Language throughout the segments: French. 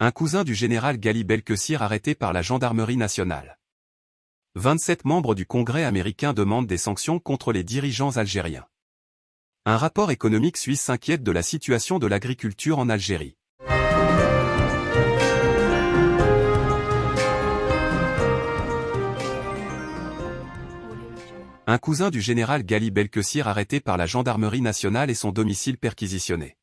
Un cousin du général Gali Belkessir arrêté par la gendarmerie nationale. 27 membres du Congrès américain demandent des sanctions contre les dirigeants algériens. Un rapport économique suisse s'inquiète de la situation de l'agriculture en Algérie. Un cousin du général Gali Belkessir arrêté par la gendarmerie nationale et son domicile perquisitionné.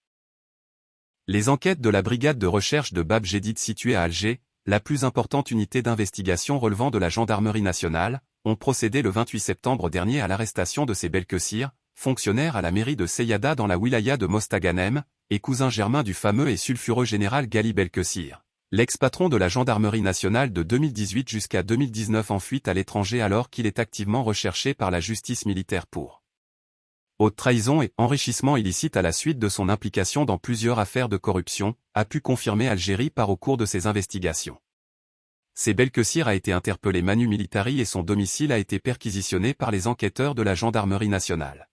Les enquêtes de la brigade de recherche de Bab Jedid située à Alger, la plus importante unité d'investigation relevant de la gendarmerie nationale, ont procédé le 28 septembre dernier à l'arrestation de ces Belkessir, fonctionnaire à la mairie de Seyada dans la wilaya de Mostaganem, et cousin germain du fameux et sulfureux général Gali Belkessir l'ex-patron de la gendarmerie nationale de 2018 jusqu'à 2019 en fuite à l'étranger alors qu'il est activement recherché par la justice militaire pour haute trahison et enrichissement illicite à la suite de son implication dans plusieurs affaires de corruption, a pu confirmer Algérie par au cours de ses investigations. C'est Belkessir a été interpellé Manu Militari et son domicile a été perquisitionné par les enquêteurs de la gendarmerie nationale.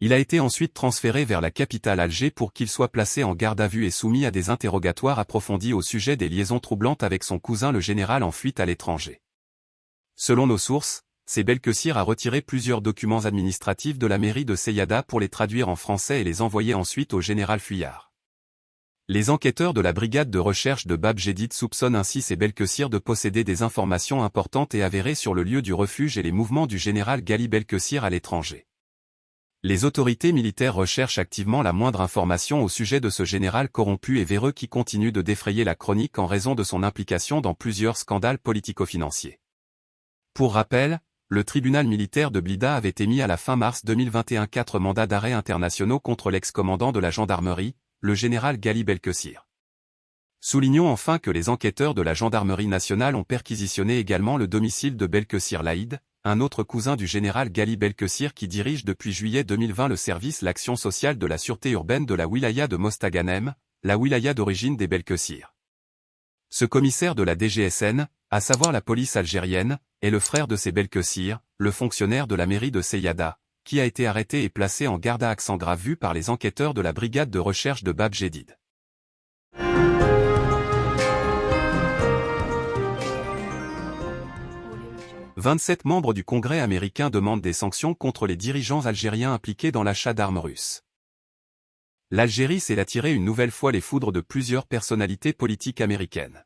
Il a été ensuite transféré vers la capitale Alger pour qu'il soit placé en garde à vue et soumis à des interrogatoires approfondis au sujet des liaisons troublantes avec son cousin le général en fuite à l'étranger. Selon nos sources, c'est Belkessir a retiré plusieurs documents administratifs de la mairie de Seyada pour les traduire en français et les envoyer ensuite au général Fuyard. Les enquêteurs de la brigade de recherche de Bab soupçonnent ainsi ces Belkessir de posséder des informations importantes et avérées sur le lieu du refuge et les mouvements du général Gali Belkessir à l'étranger. Les autorités militaires recherchent activement la moindre information au sujet de ce général corrompu et véreux qui continue de défrayer la chronique en raison de son implication dans plusieurs scandales politico-financiers. Pour rappel, le tribunal militaire de Blida avait émis à la fin mars 2021 quatre mandats d'arrêt internationaux contre l'ex-commandant de la gendarmerie, le général Gali Belkessir. Soulignons enfin que les enquêteurs de la gendarmerie nationale ont perquisitionné également le domicile de Belkessir Laïd, un autre cousin du général Gali Belkessir qui dirige depuis juillet 2020 le service l'action sociale de la sûreté urbaine de la wilaya de Mostaganem, la wilaya d'origine des Belkessir. Ce commissaire de la DGSN, à savoir la police algérienne, est le frère de ces Belkessir, le fonctionnaire de la mairie de Seyada, qui a été arrêté et placé en garde à accent grave vu par les enquêteurs de la brigade de recherche de Bab Jedid. 27 membres du Congrès américain demandent des sanctions contre les dirigeants algériens impliqués dans l'achat d'armes russes. L'Algérie s'est attiré une nouvelle fois les foudres de plusieurs personnalités politiques américaines.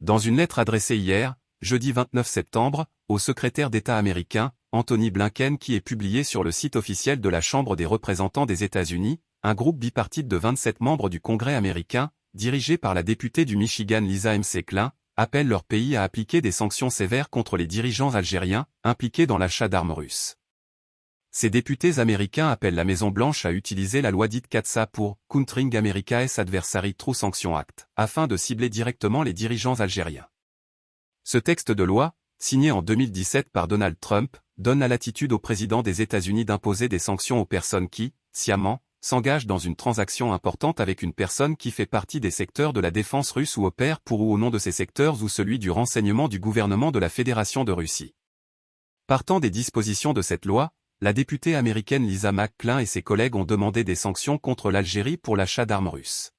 Dans une lettre adressée hier, jeudi 29 septembre, au secrétaire d'État américain, Anthony Blinken qui est publié sur le site officiel de la Chambre des représentants des États-Unis, un groupe bipartite de 27 membres du Congrès américain, dirigé par la députée du Michigan Lisa M. Klein, appellent leur pays à appliquer des sanctions sévères contre les dirigeants algériens, impliqués dans l'achat d'armes russes. Ces députés américains appellent la Maison-Blanche à utiliser la loi dite CATSA pour « Countering America's Adversary True Sanction Act » afin de cibler directement les dirigeants algériens. Ce texte de loi, signé en 2017 par Donald Trump, donne la latitude au président des États-Unis d'imposer des sanctions aux personnes qui, sciemment, s'engage dans une transaction importante avec une personne qui fait partie des secteurs de la défense russe ou opère pour ou au nom de ces secteurs ou celui du renseignement du gouvernement de la Fédération de Russie. Partant des dispositions de cette loi, la députée américaine Lisa McClain et ses collègues ont demandé des sanctions contre l'Algérie pour l'achat d'armes russes.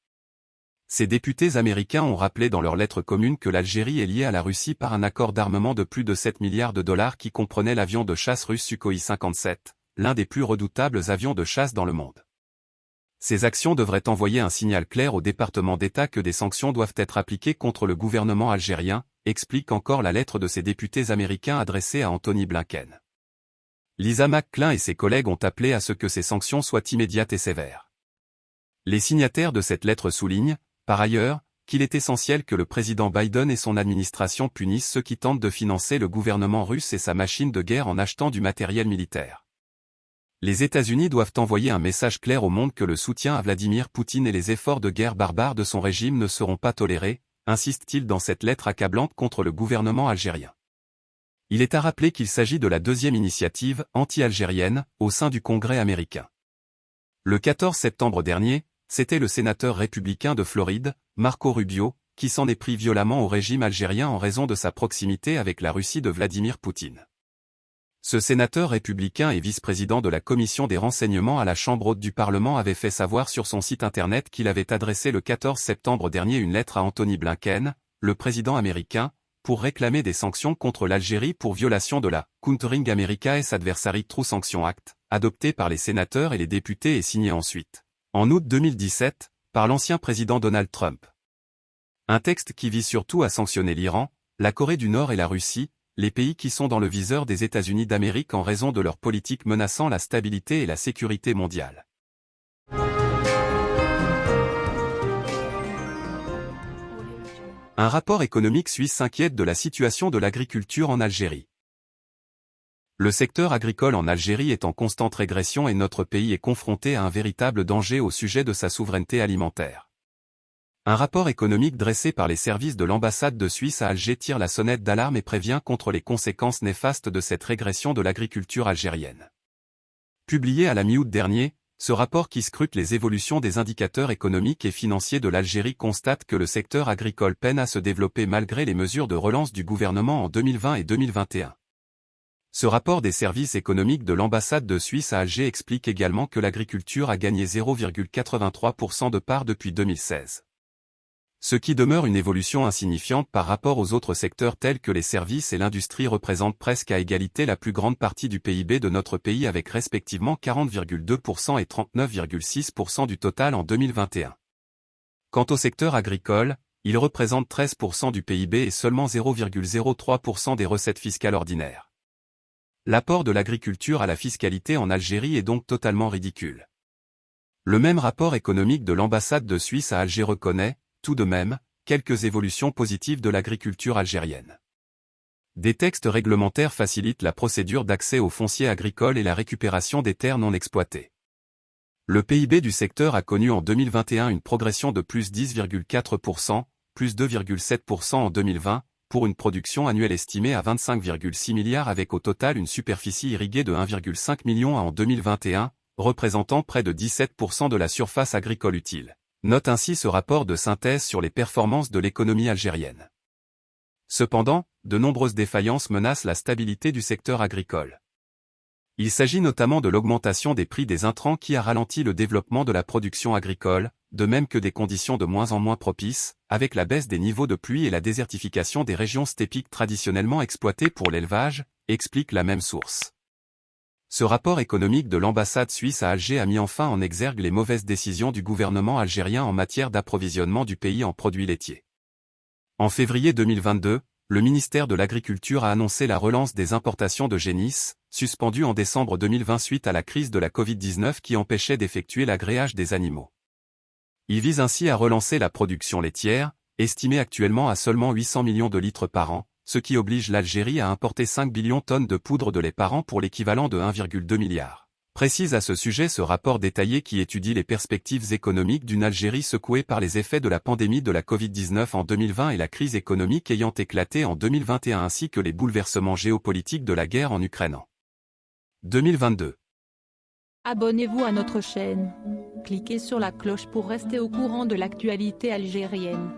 Ces députés américains ont rappelé dans leur lettre commune que l'Algérie est liée à la Russie par un accord d'armement de plus de 7 milliards de dollars qui comprenait l'avion de chasse russe Sukhoi 57, l'un des plus redoutables avions de chasse dans le monde. Ces actions devraient envoyer un signal clair au département d'État que des sanctions doivent être appliquées contre le gouvernement algérien, explique encore la lettre de ces députés américains adressée à Anthony Blinken. Lisa McClain et ses collègues ont appelé à ce que ces sanctions soient immédiates et sévères. Les signataires de cette lettre soulignent, par ailleurs, qu'il est essentiel que le président Biden et son administration punissent ceux qui tentent de financer le gouvernement russe et sa machine de guerre en achetant du matériel militaire. Les États-Unis doivent envoyer un message clair au monde que le soutien à Vladimir Poutine et les efforts de guerre barbares de son régime ne seront pas tolérés, insiste-t-il dans cette lettre accablante contre le gouvernement algérien. Il est à rappeler qu'il s'agit de la deuxième initiative anti-algérienne au sein du Congrès américain. Le 14 septembre dernier, c'était le sénateur républicain de Floride, Marco Rubio, qui s'en est pris violemment au régime algérien en raison de sa proximité avec la Russie de Vladimir Poutine. Ce sénateur républicain et vice-président de la commission des renseignements à la Chambre haute du Parlement avait fait savoir sur son site internet qu'il avait adressé le 14 septembre dernier une lettre à Anthony Blinken, le président américain, pour réclamer des sanctions contre l'Algérie pour violation de la Countering America's Adversary True Sanction Act, adoptée par les sénateurs et les députés et signée ensuite, en août 2017, par l'ancien président Donald Trump. Un texte qui vise surtout à sanctionner l'Iran, la Corée du Nord et la Russie, les pays qui sont dans le viseur des États-Unis d'Amérique en raison de leur politique menaçant la stabilité et la sécurité mondiale. Un rapport économique suisse s'inquiète de la situation de l'agriculture en Algérie. Le secteur agricole en Algérie est en constante régression et notre pays est confronté à un véritable danger au sujet de sa souveraineté alimentaire. Un rapport économique dressé par les services de l'ambassade de Suisse à Alger tire la sonnette d'alarme et prévient contre les conséquences néfastes de cette régression de l'agriculture algérienne. Publié à la mi-août dernier, ce rapport qui scrute les évolutions des indicateurs économiques et financiers de l'Algérie constate que le secteur agricole peine à se développer malgré les mesures de relance du gouvernement en 2020 et 2021. Ce rapport des services économiques de l'ambassade de Suisse à Alger explique également que l'agriculture a gagné 0,83% de part depuis 2016 ce qui demeure une évolution insignifiante par rapport aux autres secteurs tels que les services et l'industrie représentent presque à égalité la plus grande partie du PIB de notre pays avec respectivement 40,2% et 39,6% du total en 2021. Quant au secteur agricole, il représente 13% du PIB et seulement 0,03% des recettes fiscales ordinaires. L'apport de l'agriculture à la fiscalité en Algérie est donc totalement ridicule. Le même rapport économique de l'ambassade de Suisse à Alger reconnaît, tout de même, quelques évolutions positives de l'agriculture algérienne. Des textes réglementaires facilitent la procédure d'accès aux fonciers agricoles et la récupération des terres non exploitées. Le PIB du secteur a connu en 2021 une progression de plus 10,4%, plus 2,7% en 2020, pour une production annuelle estimée à 25,6 milliards avec au total une superficie irriguée de 1,5 million en 2021, représentant près de 17% de la surface agricole utile. Note ainsi ce rapport de synthèse sur les performances de l'économie algérienne. Cependant, de nombreuses défaillances menacent la stabilité du secteur agricole. Il s'agit notamment de l'augmentation des prix des intrants qui a ralenti le développement de la production agricole, de même que des conditions de moins en moins propices, avec la baisse des niveaux de pluie et la désertification des régions stépiques traditionnellement exploitées pour l'élevage, explique la même source. Ce rapport économique de l'ambassade suisse à Alger a mis enfin en exergue les mauvaises décisions du gouvernement algérien en matière d'approvisionnement du pays en produits laitiers. En février 2022, le ministère de l'Agriculture a annoncé la relance des importations de génisses, suspendues en décembre 2020 suite à la crise de la Covid-19 qui empêchait d'effectuer l'agréage des animaux. Il vise ainsi à relancer la production laitière, estimée actuellement à seulement 800 millions de litres par an, ce qui oblige l'Algérie à importer 5 billions de tonnes de poudre de lait par an pour l'équivalent de 1,2 milliard. Précise à ce sujet ce rapport détaillé qui étudie les perspectives économiques d'une Algérie secouée par les effets de la pandémie de la Covid-19 en 2020 et la crise économique ayant éclaté en 2021 ainsi que les bouleversements géopolitiques de la guerre en Ukraine en 2022. Abonnez-vous à notre chaîne. Cliquez sur la cloche pour rester au courant de l'actualité algérienne.